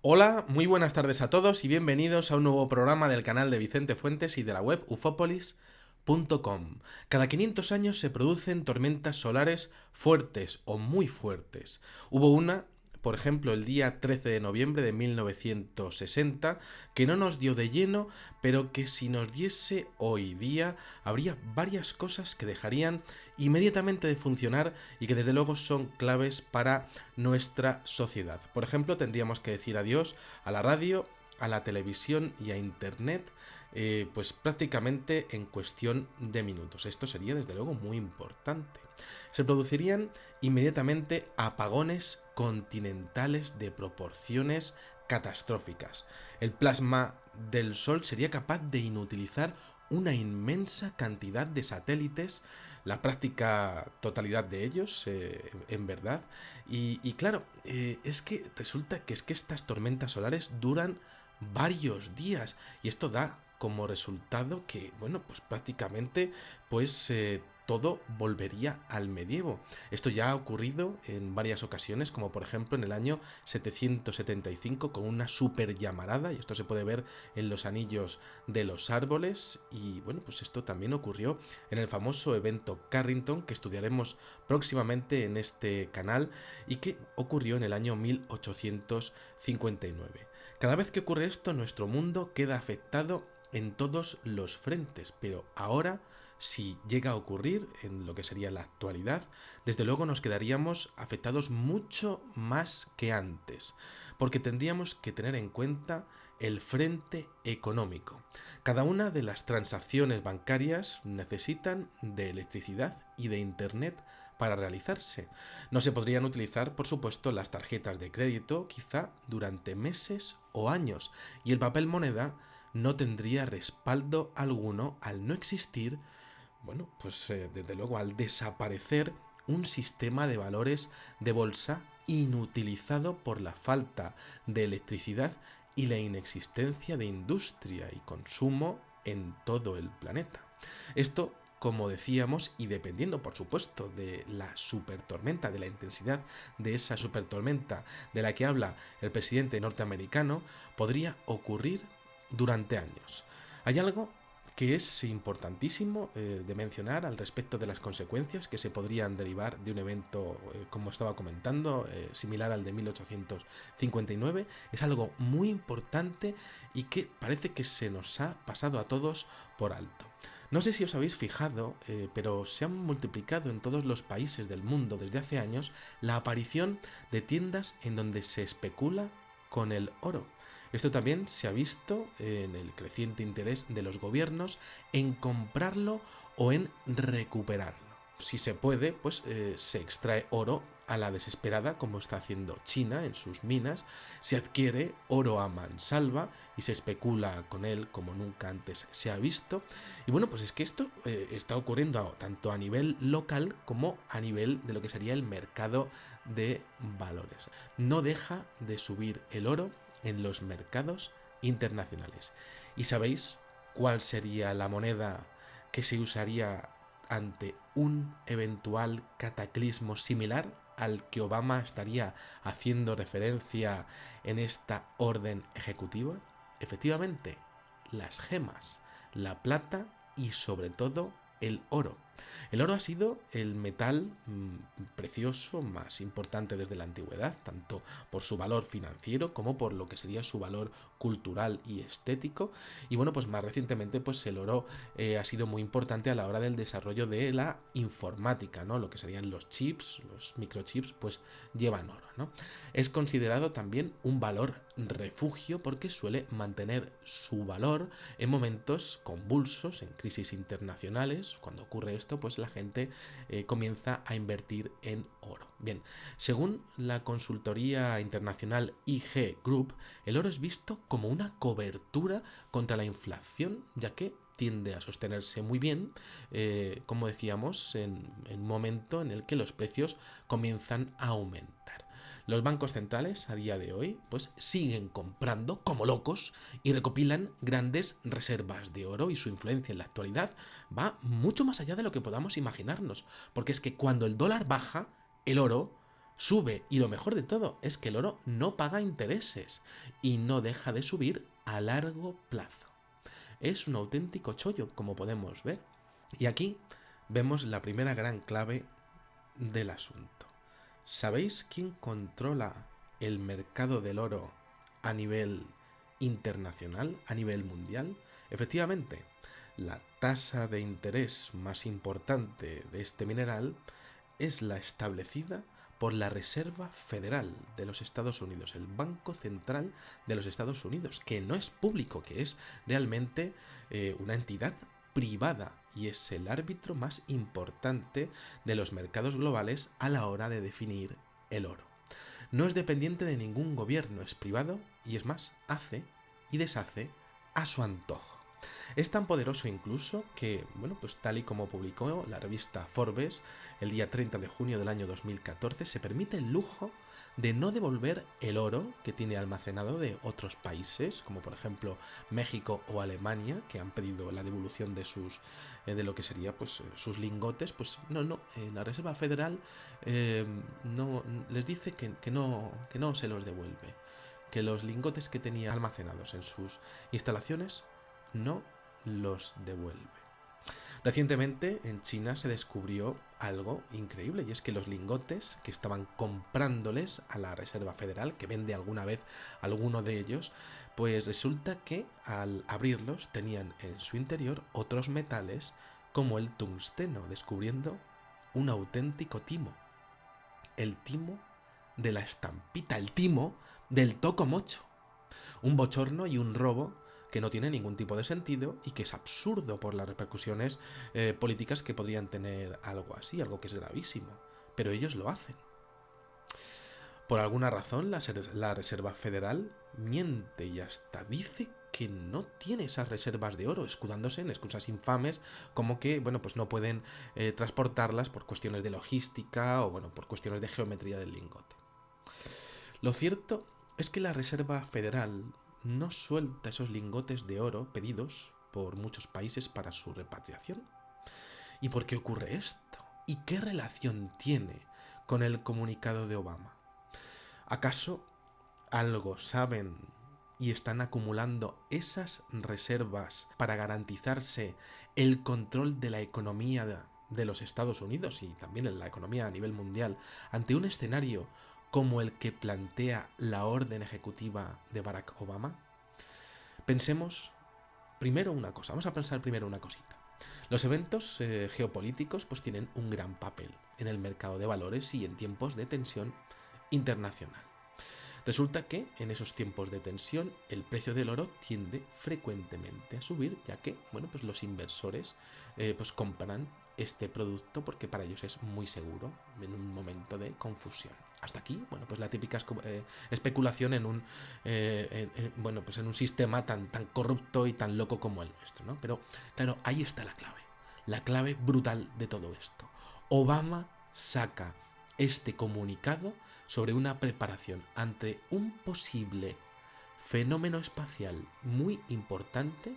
Hola, muy buenas tardes a todos y bienvenidos a un nuevo programa del canal de Vicente Fuentes y de la web ufopolis.com. Cada 500 años se producen tormentas solares fuertes o muy fuertes. Hubo una por ejemplo, el día 13 de noviembre de 1960, que no nos dio de lleno, pero que si nos diese hoy día, habría varias cosas que dejarían inmediatamente de funcionar y que desde luego son claves para nuestra sociedad. Por ejemplo, tendríamos que decir adiós a la radio, a la televisión y a Internet, eh, pues prácticamente en cuestión de minutos. Esto sería desde luego muy importante. Se producirían inmediatamente apagones continentales de proporciones catastróficas. El plasma del Sol sería capaz de inutilizar una inmensa cantidad de satélites, la práctica totalidad de ellos, eh, en verdad. Y, claro, eh, es que resulta que es que estas tormentas solares duran varios días y esto da como resultado que, bueno, pues prácticamente, pues eh, todo volvería al medievo. Esto ya ha ocurrido en varias ocasiones, como por ejemplo en el año 775 con una super llamarada, y esto se puede ver en los anillos de los árboles, y bueno, pues esto también ocurrió en el famoso evento Carrington, que estudiaremos próximamente en este canal, y que ocurrió en el año 1859. Cada vez que ocurre esto, nuestro mundo queda afectado en todos los frentes, pero ahora si llega a ocurrir en lo que sería la actualidad, desde luego nos quedaríamos afectados mucho más que antes, porque tendríamos que tener en cuenta el frente económico. Cada una de las transacciones bancarias necesitan de electricidad y de Internet para realizarse. No se podrían utilizar, por supuesto, las tarjetas de crédito, quizá durante meses o años, y el papel moneda no tendría respaldo alguno al no existir bueno, pues eh, desde luego al desaparecer un sistema de valores de bolsa inutilizado por la falta de electricidad y la inexistencia de industria y consumo en todo el planeta. Esto, como decíamos, y dependiendo por supuesto de la supertormenta, de la intensidad de esa supertormenta de la que habla el presidente norteamericano, podría ocurrir durante años. Hay algo que es importantísimo eh, de mencionar al respecto de las consecuencias que se podrían derivar de un evento, eh, como estaba comentando, eh, similar al de 1859. Es algo muy importante y que parece que se nos ha pasado a todos por alto. No sé si os habéis fijado, pero se han multiplicado en todos los países del mundo desde hace años la aparición de tiendas en donde se especula con el oro. Esto también se ha visto en el creciente interés de los gobiernos en comprarlo o en recuperarlo. Si se puede, pues eh, se extrae oro a la desesperada, como está haciendo China en sus minas, se adquiere oro a mansalva y se especula con él como nunca antes se ha visto. Y bueno, pues es que esto eh, está ocurriendo tanto a nivel local como a nivel de lo que sería el mercado de valores. No deja de subir el oro en los mercados internacionales. ¿Y sabéis cuál sería la moneda que se usaría ante un eventual cataclismo similar al que Obama estaría haciendo referencia en esta orden ejecutiva? Efectivamente, las gemas, la plata y sobre todo el oro. El oro ha sido el metal mm, precioso más importante desde la antigüedad, tanto por su valor financiero como por lo que sería su valor cultural y estético. Y bueno, pues más recientemente, pues el oro eh, ha sido muy importante a la hora del desarrollo de la informática, ¿no? Lo que serían los chips, los microchips, pues llevan oro, ¿no? Es considerado también un valor refugio porque suele mantener su valor en momentos convulsos, en crisis internacionales. Cuando ocurre esto, pues la gente eh, comienza a invertir en oro. Bien, según la consultoría internacional IG Group, el oro es visto como una cobertura contra la inflación, ya que tiende a sostenerse muy bien, eh, como decíamos, en un momento en el que los precios comienzan a aumentar. Los bancos centrales a día de hoy pues siguen comprando como locos y recopilan grandes reservas de oro y su influencia en la actualidad va mucho más allá de lo que podamos imaginarnos, porque es que cuando el dólar baja, el oro sube y lo mejor de todo es que el oro no paga intereses y no deja de subir a largo plazo. Es un auténtico chollo, como podemos ver. Y aquí vemos la primera gran clave del asunto. ¿Sabéis quién controla el mercado del oro a nivel internacional, a nivel mundial? Efectivamente, la tasa de interés más importante de este mineral es la establecida por la Reserva Federal de los Estados Unidos, el Banco Central de los Estados Unidos, que no es público, que es realmente eh, una entidad privada y es el árbitro más importante de los mercados globales a la hora de definir el oro. No es dependiente de ningún gobierno, es privado y es más, hace y deshace a su antojo. Es tan poderoso incluso que, bueno, pues tal y como publicó la revista Forbes el día 30 de junio del año 2014, se permite el lujo de no devolver el oro que tiene almacenado de otros países, como por ejemplo México o Alemania, que han pedido la devolución de sus eh, de lo que sería pues sus lingotes, pues no, no, eh, la Reserva Federal eh, no les dice que, no, que no se los devuelve, que los lingotes que tenía almacenados en sus instalaciones no los devuelve. Recientemente en China se descubrió algo increíble y es que los lingotes que estaban comprándoles a la Reserva Federal, que vende alguna vez alguno de ellos, pues resulta que al abrirlos tenían en su interior otros metales como el tungsteno, descubriendo un auténtico timo. El timo de la estampita, el timo del toco mocho. Un bochorno y un robo que no tiene ningún tipo de sentido y que es absurdo por las repercusiones eh, políticas que podrían tener algo así, algo que es gravísimo. Pero ellos lo hacen. Por alguna razón, la, Reserva Federal miente y hasta dice que no tiene esas reservas de oro, escudándose en excusas infames como que, bueno, pues no pueden eh, transportarlas por cuestiones de logística o, bueno, por cuestiones de geometría del lingote. Lo cierto es que la Reserva Federal no suelta esos lingotes de oro pedidos por muchos países para su repatriación. ¿Y por qué ocurre esto? ¿Y qué relación tiene con el comunicado de Obama? ¿Acaso algo saben y están acumulando esas reservas para garantizarse el control de la economía de los Estados Unidos y también en la economía a nivel mundial ante un escenario como el que plantea la orden ejecutiva de Barack Obama? Pensemos primero una cosa, vamos a pensar primero una cosita. Los eventos eh, geopolíticos pues tienen un gran papel en el mercado de valores y en tiempos de tensión internacional. Resulta que en esos tiempos de tensión el precio del oro tiende frecuentemente a subir, ya que bueno, pues los inversores eh, pues compran este producto porque para ellos es muy seguro en un momento de confusión. Hasta aquí, bueno, pues la típica eh, especulación en un, eh, bueno, pues en un sistema tan, tan corrupto y tan loco como el nuestro, ¿no? Pero claro, ahí está la clave, la clave brutal de todo esto. Obama saca este comunicado sobre una preparación ante un posible fenómeno espacial muy importante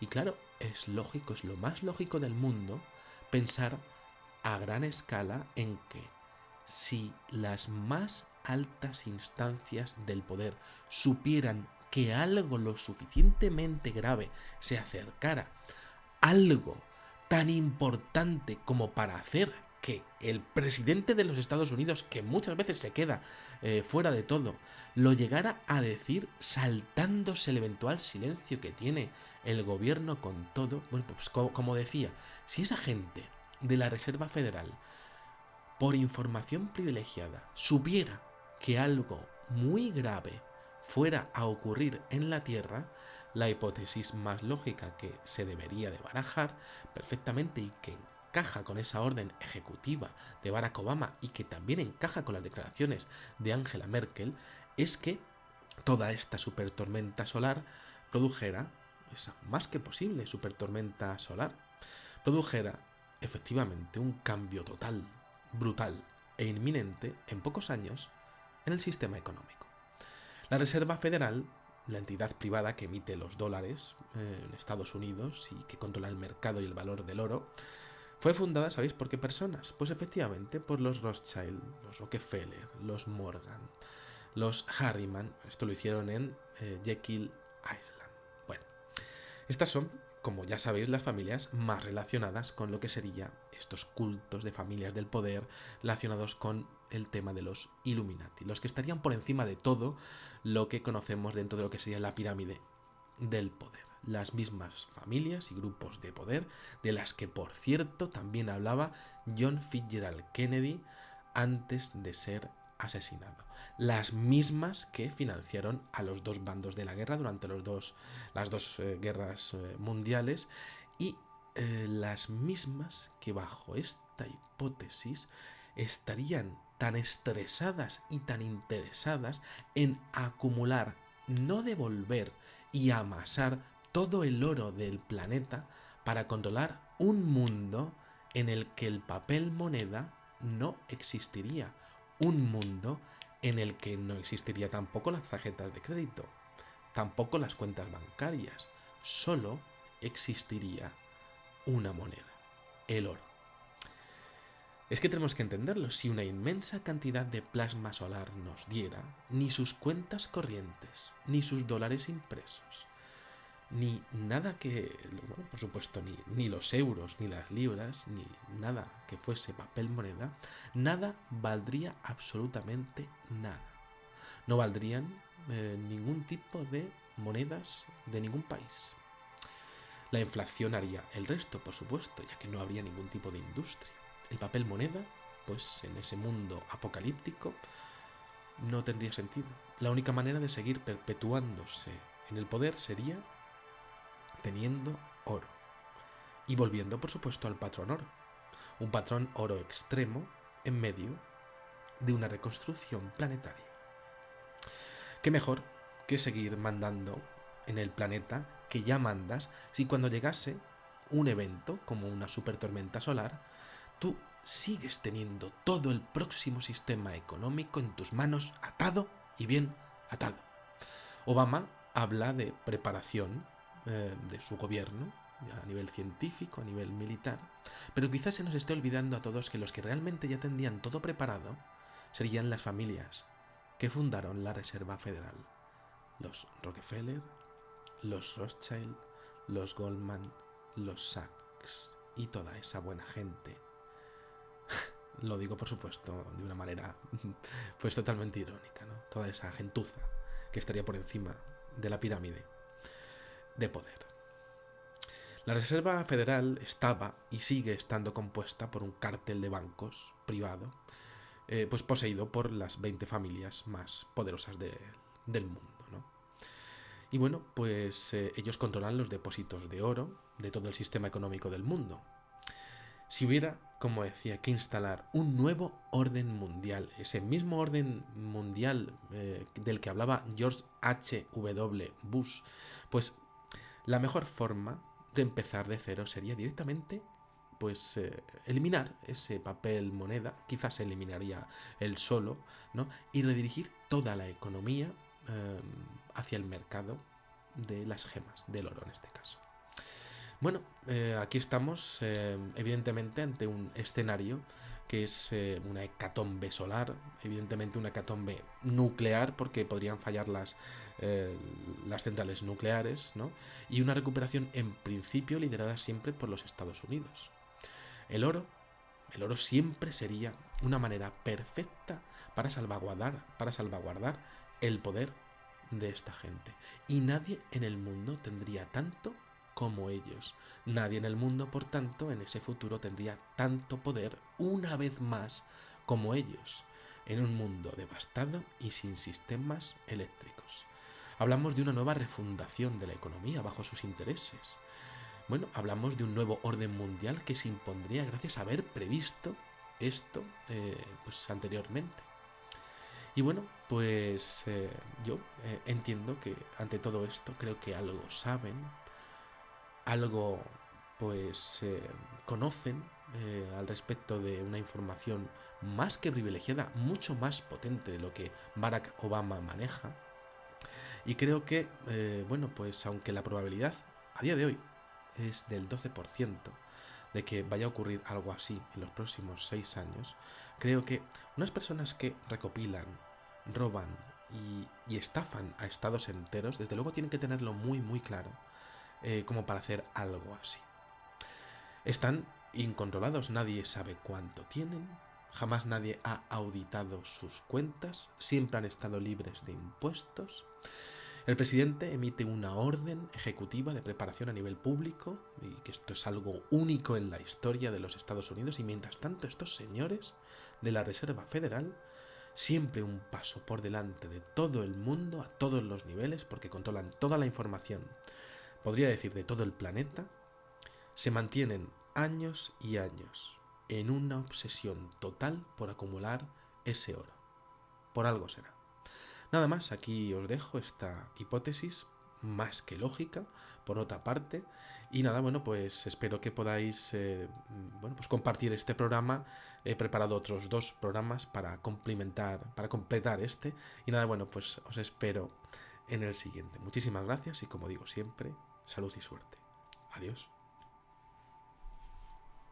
y claro, es lógico, es lo más lógico del mundo pensar a gran escala en que si las más altas instancias del poder supieran que algo lo suficientemente grave se acercara, algo tan importante como para hacer que el presidente de los Estados Unidos, que muchas veces se queda eh, fuera de todo, lo llegara a decir saltándose el eventual silencio que tiene el gobierno con todo, bueno, pues como decía, si esa gente de la Reserva Federal, por información privilegiada, supiera que algo muy grave fuera a ocurrir en la Tierra, la hipótesis más lógica que se debería de barajar perfectamente y que encaja con esa orden ejecutiva de Barack Obama y que también encaja con las declaraciones de Angela Merkel es que toda esta supertormenta solar produjera, esa más que posible supertormenta solar, produjera efectivamente un cambio total, brutal e inminente en pocos años en el sistema económico. La Reserva Federal, la entidad privada que emite los dólares eh, en Estados Unidos y que controla el mercado y el valor del oro, Fue fundada, ¿sabéis por qué personas? Pues efectivamente por los Rothschild, los Rockefeller, los Morgan, los Harriman. Esto lo hicieron en eh, Jekyll Island. Bueno, estas son, como ya sabéis, las familias más relacionadas con lo que sería estos cultos de familias del poder relacionados con el tema de los Illuminati, los que estarían por encima de todo lo que conocemos dentro de lo que sería la pirámide del poder las mismas familias y grupos de poder, de las que por cierto también hablaba John Fitzgerald Kennedy antes de ser asesinado. Las mismas que financiaron a los dos bandos de la guerra durante los dos, las dos eh, guerras eh, mundiales y eh, las mismas que bajo esta hipótesis estarían tan estresadas y tan interesadas en acumular, no devolver y amasar todo el oro del planeta para controlar un mundo en el que el papel moneda no existiría. Un mundo en el que no existiría tampoco las tarjetas de crédito, tampoco las cuentas bancarias, solo existiría una moneda, el oro. Es que tenemos que entenderlo, si una inmensa cantidad de plasma solar nos diera, ni sus cuentas corrientes, ni sus dólares impresos, ni nada que, por supuesto, ni, ni, los euros, ni las libras, ni nada que fuese papel moneda, nada valdría absolutamente nada. No valdrían eh, ningún tipo de monedas de ningún país. La inflación haría el resto, por supuesto, ya que no habría ningún tipo de industria. El papel moneda, pues en ese mundo apocalíptico, no tendría sentido. La única manera de seguir perpetuándose en el poder sería teniendo oro. Y volviendo, por supuesto, al patrón oro. Un patrón oro extremo en medio de una reconstrucción planetaria. ¿Qué mejor que seguir mandando en el planeta que ya mandas si cuando llegase un evento como una super tormenta solar, tú sigues teniendo todo el próximo sistema económico en tus manos atado y bien atado? Obama habla de preparación eh, de su gobierno, a nivel científico, a nivel militar, pero quizás se nos esté olvidando a todos que los que realmente ya tendrían todo preparado serían las familias que fundaron la Reserva Federal, los Rockefeller, los Rothschild, los Goldman, los Sachs y toda esa buena gente. Lo digo por supuesto de una manera pues totalmente irónica, ¿no? Toda esa gentuza que estaría por encima de la pirámide de poder. La Reserva Federal estaba y sigue estando compuesta por un cártel de bancos privado, eh, pues poseído por las 20 familias más poderosas del mundo. Y bueno, pues eh, ellos controlan los depósitos de oro de todo el sistema económico del mundo. Si hubiera, como decía, que instalar un nuevo orden mundial, ese mismo orden mundial eh, del que hablaba George H. W. Bush, pues la mejor forma de empezar de cero sería directamente pues eh, eliminar ese papel moneda, quizás eliminaría el solo, ¿no? Y redirigir toda la economía eh, hacia el mercado de las gemas, del oro en este caso. Bueno, eh, aquí estamos evidentemente ante un escenario que es eh, una hecatombe solar, evidentemente una hecatombe nuclear, porque podrían fallar las, eh, las centrales nucleares, ¿no? y una recuperación en principio liderada siempre por los Estados Unidos. El oro, el oro siempre sería una manera perfecta para salvaguardar, para salvaguardar el poder de esta gente. Y nadie en el mundo tendría tanto como ellos. Nadie en el mundo, por tanto, en ese futuro tendría tanto poder una vez más como ellos, en un mundo devastado y sin sistemas eléctricos. Hablamos de una nueva refundación de la economía bajo sus intereses. Bueno, hablamos de un nuevo orden mundial que se impondría gracias a haber previsto esto eh, pues anteriormente. Y bueno, pues eh, yo eh, entiendo que ante todo esto creo que algo saben, algo pues eh, conocen al respecto de una información más que privilegiada, mucho más potente de lo que Barack Obama maneja. Y creo que, eh, bueno, pues aunque la probabilidad a día de hoy es del 12% de que vaya a ocurrir algo así en los próximos seis años, creo que unas personas que recopilan, roban y, estafan a estados enteros, desde luego tienen que tenerlo muy muy claro eh, como para hacer algo así. Están incontrolados, nadie sabe cuánto tienen, jamás nadie ha auditado sus cuentas, siempre han estado libres de impuestos. El presidente emite una orden ejecutiva de preparación a nivel público, y que esto es algo único en la historia de los Estados Unidos, y mientras tanto estos señores de la Reserva Federal, siempre un paso por delante de todo el mundo, a todos los niveles, porque controlan toda la información, podría decir de todo el planeta, se mantienen años y años en una obsesión total por acumular ese oro. Por algo será. Nada más, aquí os dejo esta hipótesis más que lógica, por otra parte. Y nada, bueno, pues espero que podáis eh, bueno, pues compartir este programa. He preparado otros dos programas para complementar, para completar este. Y nada, bueno, pues os espero en el siguiente. Muchísimas gracias y como digo siempre, salud y suerte. Adiós.